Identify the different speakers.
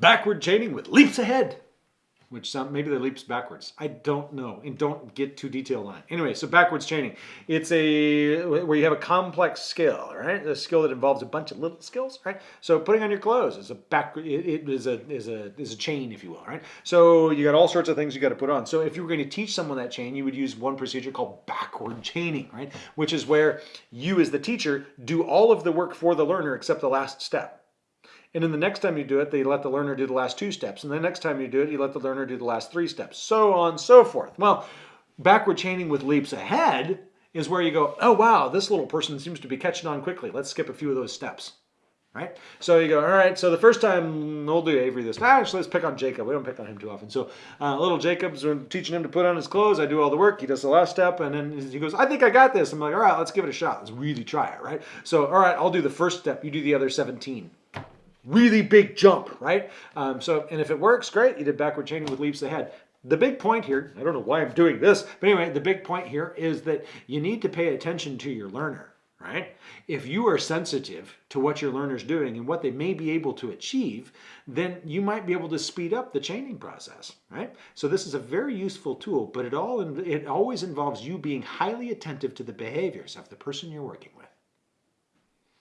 Speaker 1: backward chaining with leaps ahead which some maybe the leaps backwards. I don't know, and don't get too detailed on it. Anyway, so backwards chaining. It's a where you have a complex skill, right? A skill that involves a bunch of little skills, right? So putting on your clothes is a back. It, it is a is a is a chain, if you will, right? So you got all sorts of things you got to put on. So if you were going to teach someone that chain, you would use one procedure called backward chaining, right? Which is where you, as the teacher, do all of the work for the learner except the last step. And then the next time you do it, they let the learner do the last two steps. And the next time you do it, you let the learner do the last three steps. So on so forth. Well, backward chaining with leaps ahead is where you go, oh wow, this little person seems to be catching on quickly. Let's skip a few of those steps. Right? So you go, all right, so the first time we'll do Avery this. Actually, let's pick on Jacob. We don't pick on him too often. So uh, little Jacob's teaching him to put on his clothes. I do all the work. He does the last step. And then he goes, I think I got this. I'm like, all right, let's give it a shot. Let's really try it, right? So, all right, I'll do the first step. You do the other 17 really big jump, right? Um, so, and if it works, great. You did backward chaining with leaps ahead. The big point here, I don't know why I'm doing this, but anyway, the big point here is that you need to pay attention to your learner, right? If you are sensitive to what your learner's doing and what they may be able to achieve, then you might be able to speed up the chaining process, right? So this is a very useful tool, but it all it always involves you being highly attentive to the behaviors of the person you're working with.